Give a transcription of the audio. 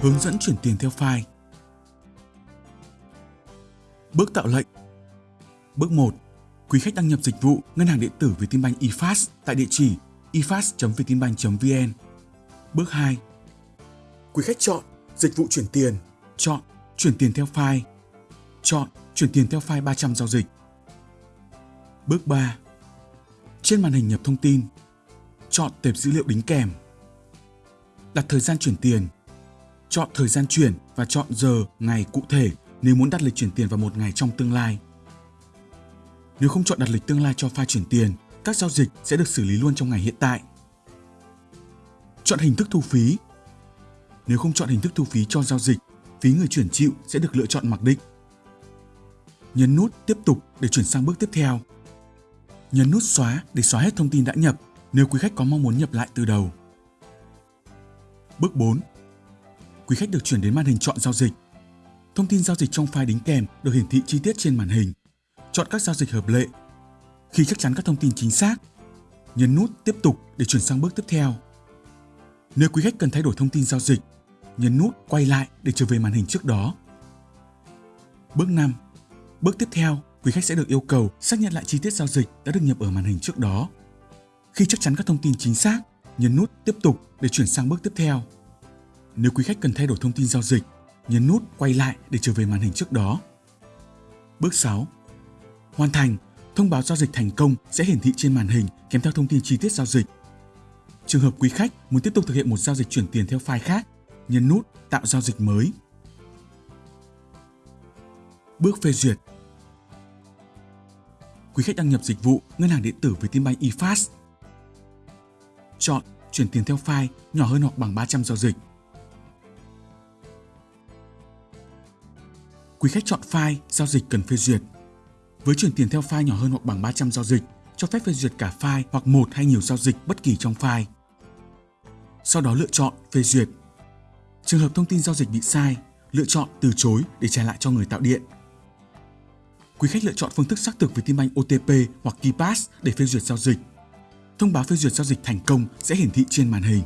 Hướng dẫn chuyển tiền theo file. Bước tạo lệnh. Bước 1. Quý khách đăng nhập dịch vụ ngân hàng điện tử Vietinbank eFast tại địa chỉ efast.vietinbank.vn. Bước 2. Quý khách chọn dịch vụ chuyển tiền, chọn chuyển tiền theo file, chọn chuyển tiền theo file 300 giao dịch. Bước 3. Trên màn hình nhập thông tin, chọn tệp dữ liệu đính kèm. Đặt thời gian chuyển tiền, chọn thời gian chuyển và chọn giờ, ngày cụ thể nếu muốn đặt lịch chuyển tiền vào một ngày trong tương lai. Nếu không chọn đặt lịch tương lai cho file chuyển tiền, các giao dịch sẽ được xử lý luôn trong ngày hiện tại. Chọn hình thức thu phí. Nếu không chọn hình thức thu phí cho giao dịch, phí người chuyển chịu sẽ được lựa chọn mặc định. Nhấn nút Tiếp tục để chuyển sang bước tiếp theo. Nhấn nút Xóa để xóa hết thông tin đã nhập nếu quý khách có mong muốn nhập lại từ đầu. Bước 4. Quý khách được chuyển đến màn hình chọn giao dịch. Thông tin giao dịch trong file đính kèm được hiển thị chi tiết trên màn hình. Chọn các giao dịch hợp lệ. Khi chắc chắn các thông tin chính xác, nhấn nút Tiếp tục để chuyển sang bước tiếp theo. Nếu quý khách cần thay đổi thông tin giao dịch, nhấn nút Quay lại để trở về màn hình trước đó. Bước 5. Bước tiếp theo, quý khách sẽ được yêu cầu xác nhận lại chi tiết giao dịch đã được nhập ở màn hình trước đó. Khi chắc chắn các thông tin chính xác, nhấn nút Tiếp tục để chuyển sang bước tiếp theo. Nếu quý khách cần thay đổi thông tin giao dịch, nhấn nút Quay lại để trở về màn hình trước đó. Bước 6. Hoàn thành, thông báo giao dịch thành công sẽ hiển thị trên màn hình kèm theo thông tin chi tiết giao dịch. Trường hợp quý khách muốn tiếp tục thực hiện một giao dịch chuyển tiền theo file khác, nhấn nút Tạo giao dịch mới. Bước phê duyệt Quý khách đăng nhập dịch vụ ngân hàng điện tử với tin bay eFast. Chọn chuyển tiền theo file nhỏ hơn hoặc bằng 300 giao dịch. Quý khách chọn file giao dịch cần phê duyệt. Với chuyển tiền theo file nhỏ hơn hoặc bằng 300 giao dịch, cho phép phê duyệt cả file hoặc một hay nhiều giao dịch bất kỳ trong file. Sau đó lựa chọn phê duyệt. Trường hợp thông tin giao dịch bị sai, lựa chọn từ chối để trả lại cho người tạo điện. Quý khách lựa chọn phương thức xác thực với tin banh OTP hoặc KeyPass để phê duyệt giao dịch. Thông báo phê duyệt giao dịch thành công sẽ hiển thị trên màn hình.